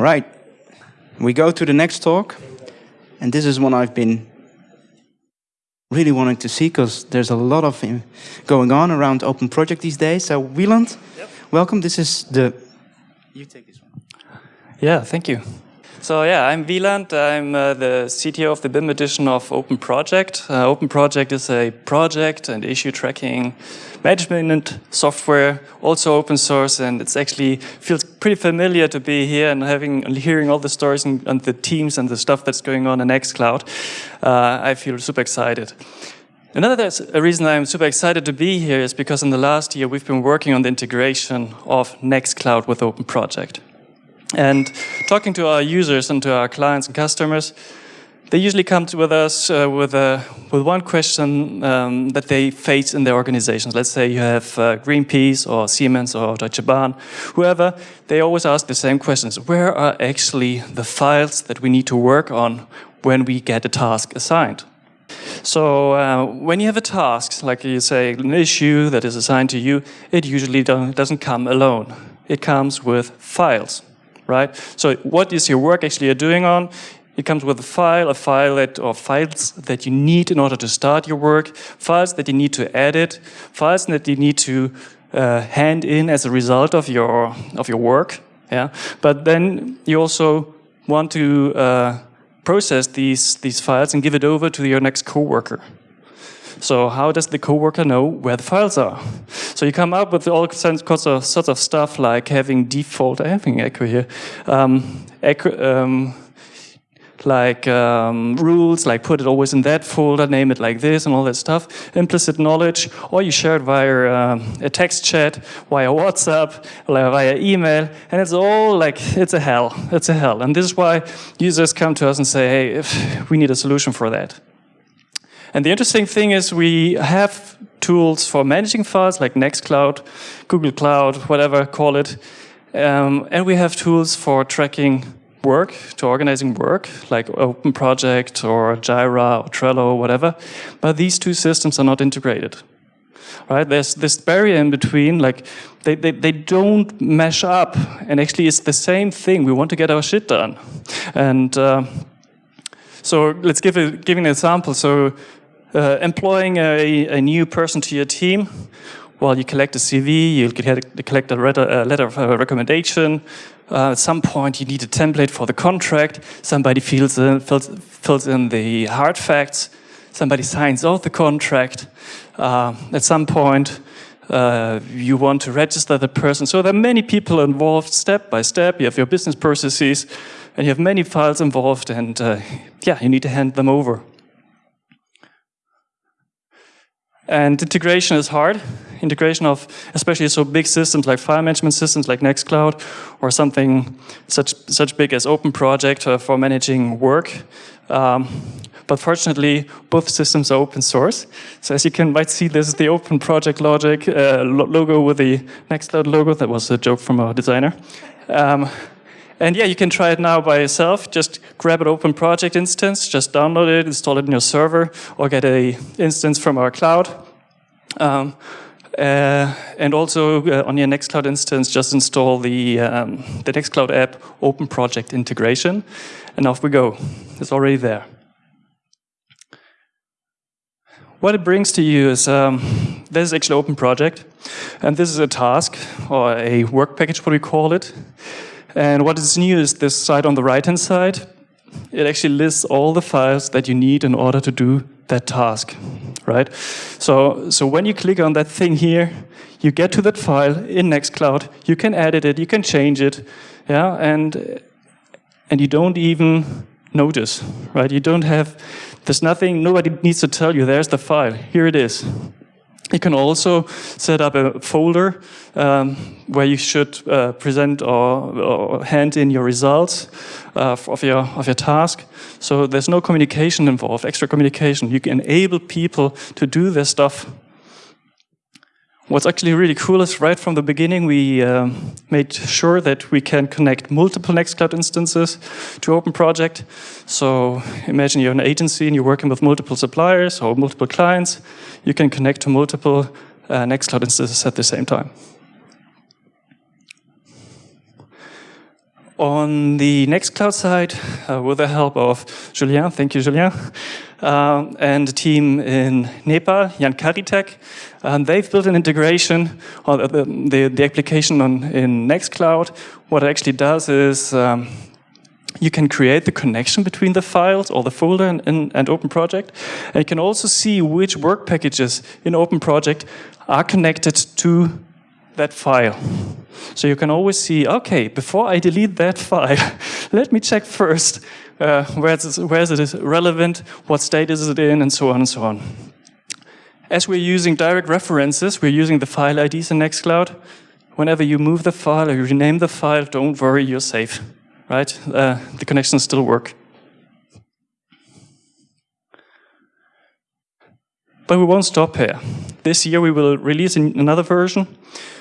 All right, we go to the next talk. And this is one I've been really wanting to see because there's a lot of eh, going on around open project these days. So Wieland, yep. welcome. This is the, you take this one. Yeah, thank you. So yeah, I'm Wieland. I'm uh, the CTO of the BIM edition of Open Project. Uh, Open Project is a project and issue tracking management software, also open source, and it's actually feels pretty familiar to be here and having hearing all the stories and, and the teams and the stuff that's going on in Nextcloud. Uh, I feel super excited. Another reason I'm super excited to be here is because in the last year we've been working on the integration of Nextcloud with Open Project. And talking to our users and to our clients and customers, they usually come to with us uh, with, a, with one question um, that they face in their organizations. Let's say you have uh, Greenpeace or Siemens or Deutsche Bahn, whoever, they always ask the same questions. Where are actually the files that we need to work on when we get a task assigned? So uh, when you have a task, like you say, an issue that is assigned to you, it usually doesn't come alone. It comes with files right? So what is your work actually doing on? It comes with a file, a file that, or files that you need in order to start your work, files that you need to edit, files that you need to uh, hand in as a result of your of your work. Yeah, but then you also want to uh, process these these files and give it over to your next coworker. So how does the coworker know where the files are? So you come up with all sorts of, sorts of stuff like having default, having echo here, um, echo, um, like um, rules, like put it always in that folder, name it like this and all that stuff, implicit knowledge, or you share it via um, a text chat, via WhatsApp, via email, and it's all like, it's a hell, it's a hell. And this is why users come to us and say, hey, we need a solution for that. And the interesting thing is we have tools for managing files like Nextcloud, Google Cloud, whatever, call it. Um, and we have tools for tracking work, to organizing work, like Open Project or Jira or Trello or whatever. But these two systems are not integrated. Right? There's this barrier in between, like they, they, they don't mesh up. And actually it's the same thing. We want to get our shit done. And uh, so let's give, a, give an example. So uh, employing a, a, new person to your team, well, you collect a CV, you collect a letter of uh, recommendation. Uh, at some point, you need a template for the contract. Somebody fills in, fills, fills in the hard facts. Somebody signs off the contract. Uh, at some point, uh, you want to register the person. So there are many people involved step by step. You have your business processes, and you have many files involved, and uh, yeah, you need to hand them over. And integration is hard. Integration of especially so big systems like file management systems like Nextcloud or something such, such big as Open Project uh, for managing work. Um, but fortunately, both systems are open source. So as you can might see, this is the Open Project Logic uh, logo with the Nextcloud logo. That was a joke from our designer. Um, and yeah, you can try it now by yourself. Just grab an open project instance, just download it, install it in your server, or get a instance from our cloud. Um, uh, and also uh, on your Nextcloud instance, just install the, um, the Nextcloud app Open Project Integration, and off we go. It's already there. What it brings to you is, um, this is actually Open Project, and this is a task, or a work package, what we call it. And what is new is this side on the right-hand side. It actually lists all the files that you need in order to do that task, right? So, so when you click on that thing here, you get to that file in Nextcloud, you can edit it, you can change it, yeah, and, and you don't even notice, right? You don't have, there's nothing, nobody needs to tell you, there's the file, here it is. You can also set up a folder um, where you should uh, present or, or, hand in your results uh, of your of your task. So there's no communication involved, extra communication. You can enable people to do their stuff What's actually really cool is right from the beginning, we um, made sure that we can connect multiple Nextcloud instances to Open Project. So imagine you're an agency and you're working with multiple suppliers or multiple clients. You can connect to multiple uh, Nextcloud instances at the same time. On the Nextcloud side, uh, with the help of Julien, thank you, Julien, um, and the team in Nepal, JankariTech, um, they've built an integration on the, the, the application on, in Nextcloud. What it actually does is um, you can create the connection between the files or the folder and, and, and, Open Project. And you can also see which work packages in Open Project are connected to that file. So you can always see, okay, before I delete that file, let me check first uh, where, where is it relevant, what state is it in, and so on and so on. As we're using direct references, we're using the file IDs in Nextcloud. Whenever you move the file or you rename the file, don't worry, you're safe, right? Uh, the connections still work. But we won't stop here. This year we will release another version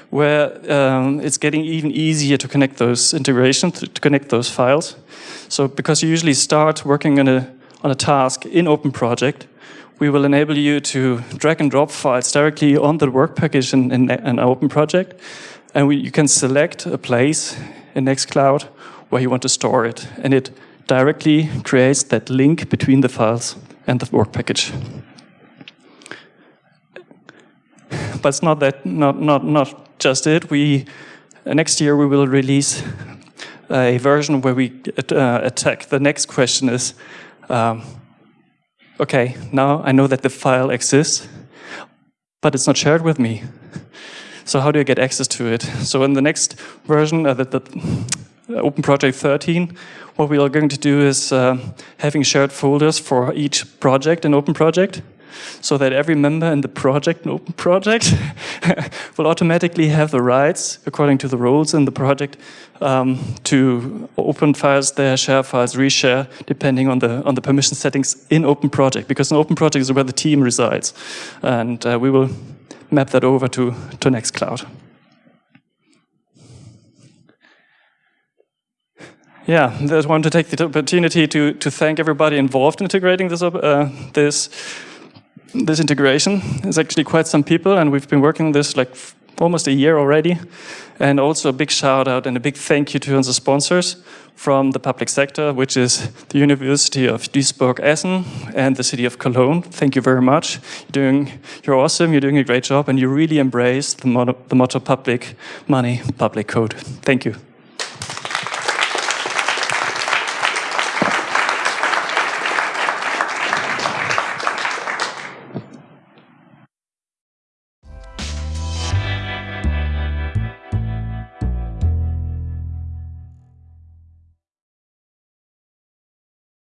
where um, it's getting even easier to connect those integrations, to, connect those files. So because you usually start working on a, on a task in Open Project, we will enable you to drag and drop files directly on the work package in, in an Open Project. And we, you can select a place in Nextcloud where you want to store it. And it directly creates that link between the files and the work package. But it's not that, not, not, not just it. We uh, next year we will release a version where we uh, attack. The next question is, um, okay, now I know that the file exists, but it's not shared with me. So how do I get access to it? So in the next version, uh, the, the Open Project 13, what we are going to do is uh, having shared folders for each project in Open Project so that every member in the project, an open project, will automatically have the rights, according to the rules in the project, um, to open files there, share files, reshare, depending on the on the permission settings in open project. Because an open project is where the team resides, and uh, we will map that over to to Nextcloud. Yeah, I just want to take the opportunity to to thank everybody involved in integrating this uh, this this integration. is actually quite some people, and we've been working on this like almost a year already. And also a big shout out and a big thank you to the sponsors from the public sector, which is the University of Duisburg-Essen and the city of Cologne. Thank you very much. You're doing, you're awesome. You're doing a great job, and you really embrace the motto, the motto public money, public code. Thank you.